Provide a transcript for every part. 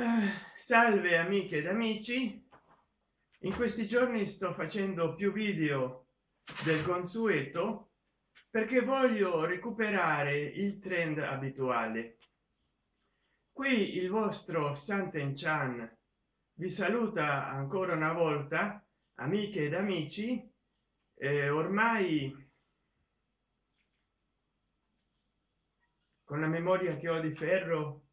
Eh, salve amiche ed amici. In questi giorni sto facendo più video del consueto perché voglio recuperare il trend abituale. Qui il vostro santen chan vi saluta ancora una volta amiche ed amici. Eh, ormai con la memoria che ho di ferro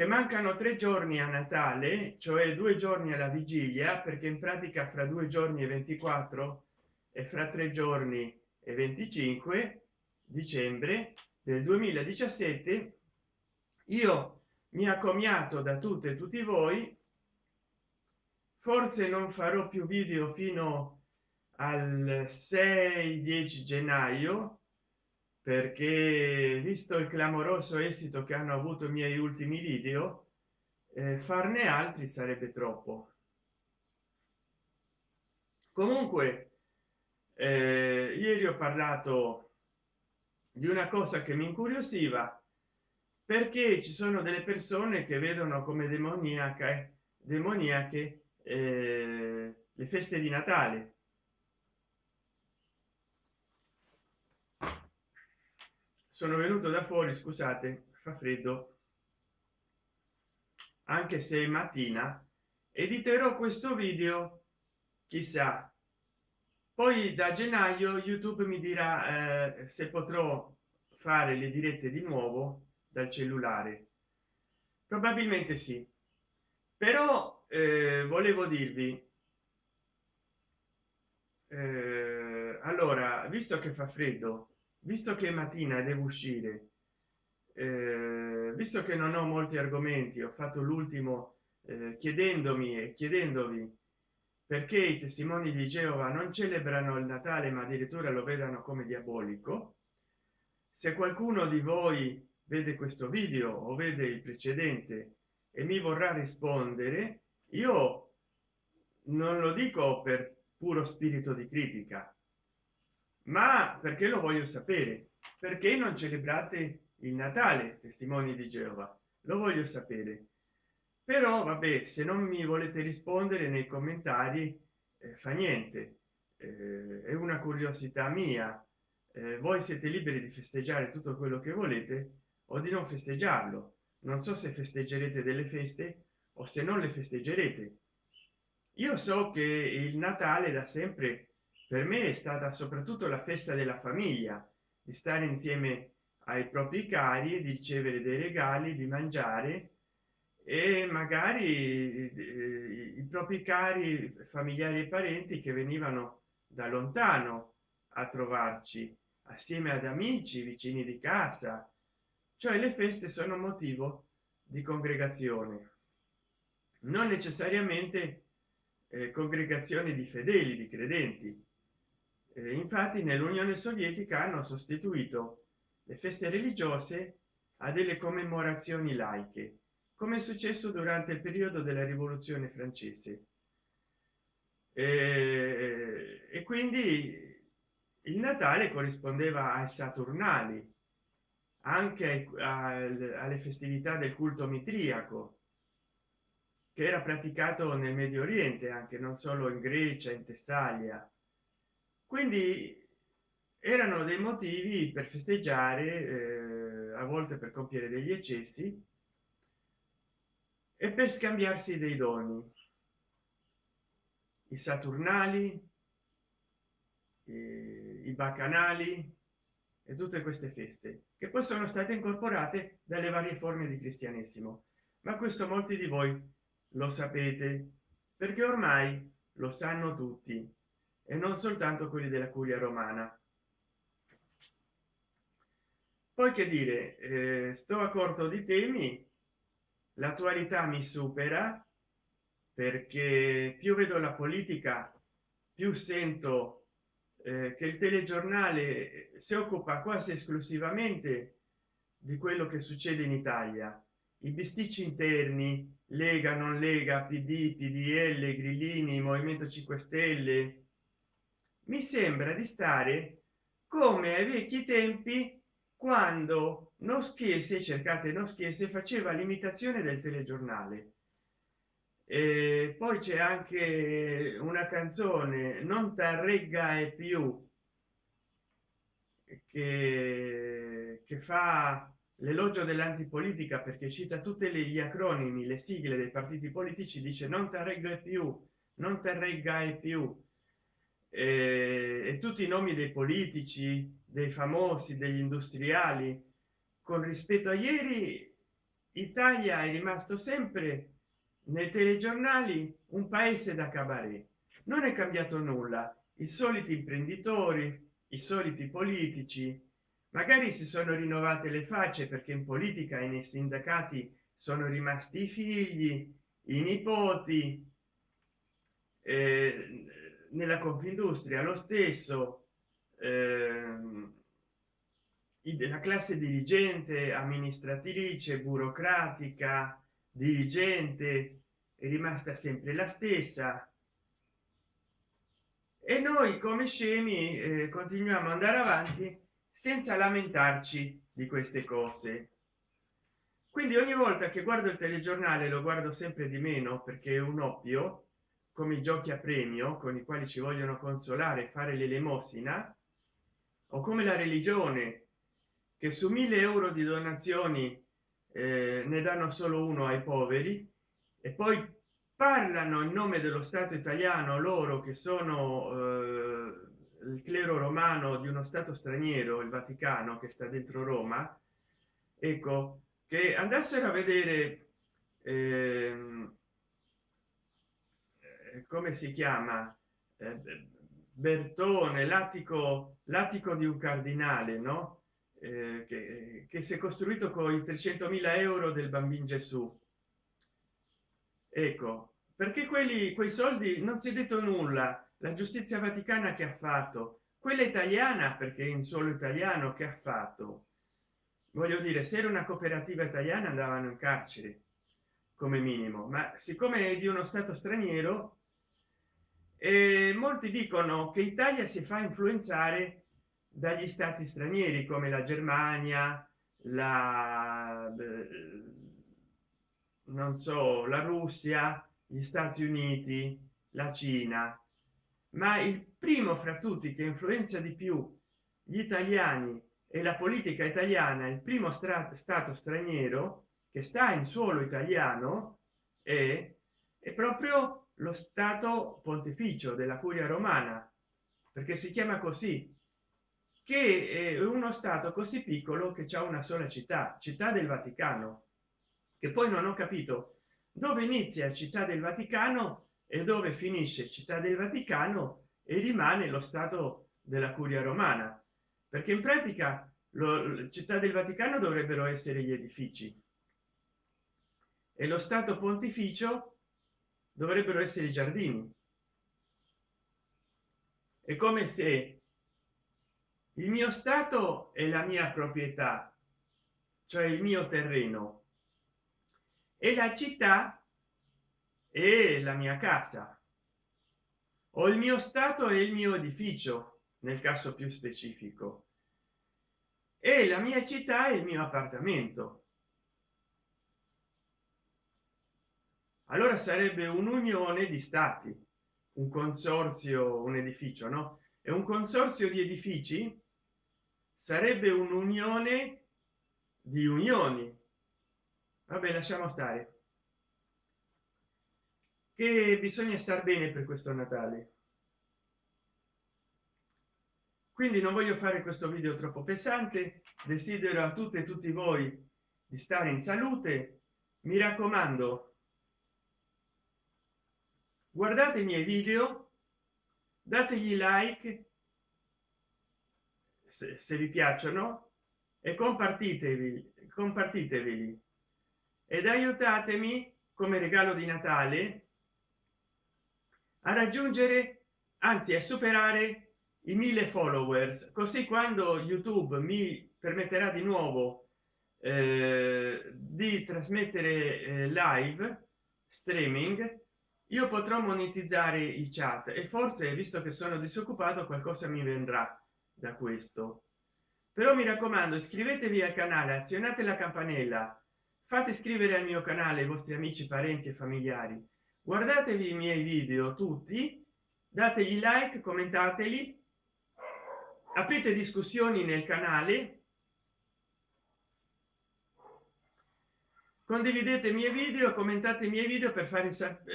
che mancano tre giorni a natale cioè due giorni alla vigilia perché in pratica fra due giorni e 24 e fra tre giorni e 25 dicembre del 2017 io mi accomiato da tutte e tutti voi. Forse non farò più video fino al 6 10 gennaio perché visto il clamoroso esito che hanno avuto i miei ultimi video eh, farne altri sarebbe troppo. Comunque eh, ieri ho parlato di una cosa che mi incuriosiva perché ci sono delle persone che vedono come demoniaca demoniache eh, le feste di natale sono venuto da fuori scusate fa freddo. Anche se è mattina editerò questo video chissà. Poi da gennaio youtube mi dirà eh, se potrò fare le dirette di nuovo dal cellulare. Probabilmente sì. Però eh, volevo dirvi eh, allora visto che fa freddo visto che mattina devo uscire eh, visto che non ho molti argomenti ho fatto l'ultimo eh, chiedendomi e chiedendovi perché i testimoni di geova non celebrano il natale ma addirittura lo vedano come diabolico se qualcuno di voi vede questo video o vede il precedente e mi vorrà rispondere io non lo dico per puro spirito di critica ma perché lo voglio sapere? Perché non celebrate il natale testimoni di geova? Lo voglio sapere. Però vabbè se non mi volete rispondere nei commentari eh, fa niente. Eh, è una curiosità mia. Eh, voi siete liberi di festeggiare tutto quello che volete o di non festeggiarlo. Non so se festeggerete delle feste o se non le festeggerete. Io so che il natale da sempre per me è stata soprattutto la festa della famiglia di stare insieme ai propri cari di ricevere dei regali di mangiare e magari eh, i propri cari familiari e parenti che venivano da lontano a trovarci assieme ad amici vicini di casa. Cioè le feste sono motivo di congregazione. Non necessariamente eh, congregazioni di fedeli di credenti eh, infatti nell'unione sovietica hanno sostituito le feste religiose a delle commemorazioni laiche come è successo durante il periodo della rivoluzione francese. E, e quindi il natale corrispondeva ai saturnali anche ai, alle festività del culto mitriaco che era praticato nel medio oriente anche non solo in grecia in tessalia quindi erano dei motivi per festeggiare eh, a volte per compiere degli eccessi e per scambiarsi dei doni. I saturnali i bacanali e tutte queste feste che poi sono state incorporate dalle varie forme di cristianesimo. Ma questo molti di voi lo sapete perché ormai lo sanno tutti e non soltanto quelli della curia romana. Poi che dire eh, sto a corto di temi l'attualità mi supera perché più vedo la politica più sento eh, che il telegiornale si occupa quasi esclusivamente di quello che succede in italia. I bisticci interni lega non lega pd pdl grillini movimento 5 stelle mi sembra di stare come ai vecchi tempi quando non schiese cercate non schiese faceva l'imitazione del telegiornale. E poi c'è anche una canzone non t'arregga e più che, che fa l'elogio dell'antipolitica perché cita tutte le, gli acronimi le sigle dei partiti politici dice non t'arregga e più non t'arregga e più e, e tutti i nomi dei politici dei famosi degli industriali. Con rispetto a ieri italia è rimasto sempre nei telegiornali un paese da cabaret. Non è cambiato nulla. I soliti imprenditori i soliti politici magari si sono rinnovate le facce perché in politica e nei sindacati sono rimasti i figli i nipoti eh, nella confindustria lo stesso eh, della classe dirigente amministratrice burocratica dirigente è rimasta sempre la stessa. E noi come scemi eh, continuiamo ad andare avanti senza lamentarci di queste cose. Quindi ogni volta che guardo il telegiornale lo guardo sempre di meno perché è un oppio come i giochi a premio con i quali ci vogliono consolare fare l'elemosina o come la religione che su mille euro di donazioni eh, ne danno solo uno ai poveri e poi parlano in nome dello stato italiano loro che sono eh, il clero romano di uno stato straniero il vaticano che sta dentro roma ecco che andassero a vedere eh, come si chiama? Eh, bertone l'attico l'attico di un cardinale no? Eh, che, che si è costruito con i 300.000 euro del bambino gesù. Ecco perché quelli quei soldi non si è detto nulla. La giustizia vaticana che ha fatto? Quella italiana perché in suolo italiano che ha fatto? Voglio dire se era una cooperativa italiana andavano in carcere come minimo ma siccome è di uno stato straniero e molti dicono che italia si fa influenzare dagli stati stranieri come la germania la non so la russia gli stati uniti la cina. Ma il primo fra tutti che influenza di più gli italiani e la politica italiana il primo stato straniero che sta in suolo italiano è, è proprio lo stato pontificio della curia romana perché si chiama così che è uno stato così piccolo che c'è una sola città città del vaticano che poi non ho capito dove inizia città del vaticano e dove finisce città del vaticano e rimane lo stato della curia romana. Perché in pratica lo, città del vaticano dovrebbero essere gli edifici. E lo stato pontificio dovrebbero essere i giardini. È come se il mio stato è la mia proprietà cioè il mio terreno. E la città è la mia casa. O il mio stato è il mio edificio nel caso più specifico. E la mia città è il mio appartamento allora sarebbe un'unione di stati un consorzio un edificio no? È un consorzio di edifici sarebbe un'unione di unioni. Vabbè lasciamo stare. Che bisogna star bene per questo natale. Quindi non voglio fare questo video troppo pesante desidero a tutte e tutti voi di stare in salute. Mi raccomando guardate i miei video dategli like se, se vi piacciono e compartitevi compartitevi ed aiutatemi come regalo di natale a raggiungere anzi a superare i mille followers. Così quando youtube mi permetterà di nuovo eh, di trasmettere eh, live streaming io potrò monetizzare i chat e forse visto che sono disoccupato qualcosa mi vendrà da questo. Però mi raccomando iscrivetevi al canale azionate la campanella. Fate iscrivere al mio canale i vostri amici parenti e familiari. Guardatevi i miei video tutti. Dategli like commentateli. Aprite discussioni nel canale condividete i miei video commentate i miei video per farvi,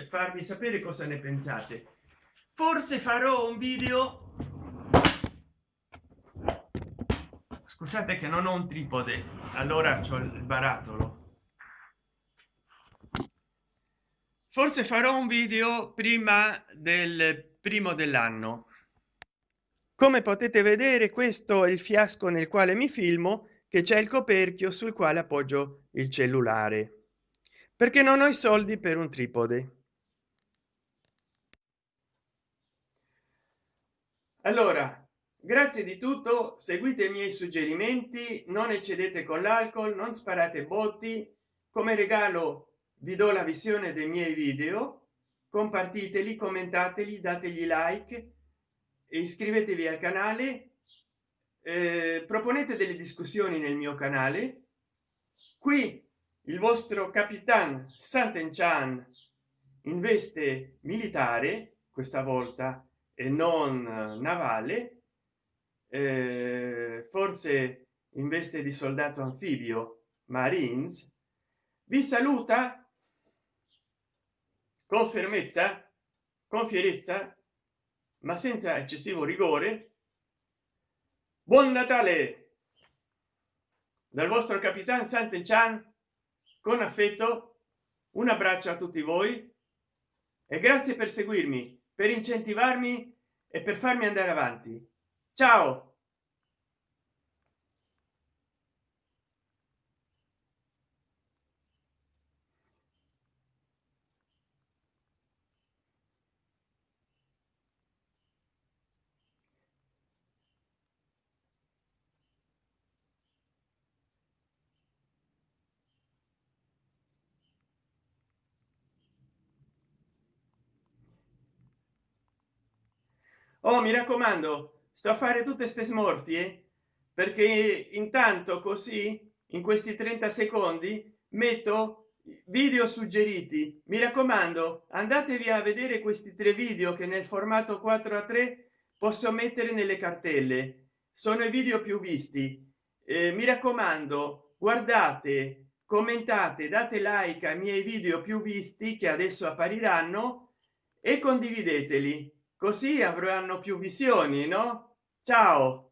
farvi sapere cosa ne pensate. Forse farò un video scusate che non ho un tripode allora c'ho il barattolo. Forse farò un video prima del primo dell'anno. Come potete vedere questo è il fiasco nel quale mi filmo che c'è il coperchio sul quale appoggio il cellulare. Perché non ho i soldi per un tripode. Allora grazie di tutto seguite i miei suggerimenti non eccedete con l'alcol non sparate botti. Come regalo vi do la visione dei miei video compartiteli commentateli dategli like e iscrivetevi al canale eh, proponete delle discussioni nel mio canale. Qui il vostro capitan Sant'Enchan in veste militare questa volta e non navale. Eh, forse in veste di soldato anfibio marines. Vi saluta con fermezza con fierezza ma senza eccessivo rigore buon natale! Dal vostro capitan Sant'Enchan con affetto un abbraccio a tutti voi e grazie per seguirmi per incentivarmi e per farmi andare avanti. Ciao oh mi raccomando sto a fare tutte ste smorfie perché intanto così in questi 30 secondi metto video suggeriti. Mi raccomando andatevi a vedere questi tre video che nel formato 4 a 3 posso mettere nelle cartelle. Sono i video più visti. Eh, mi raccomando guardate commentate date like ai miei video più visti che adesso appariranno e condivideteli così avranno più visioni no? Ciao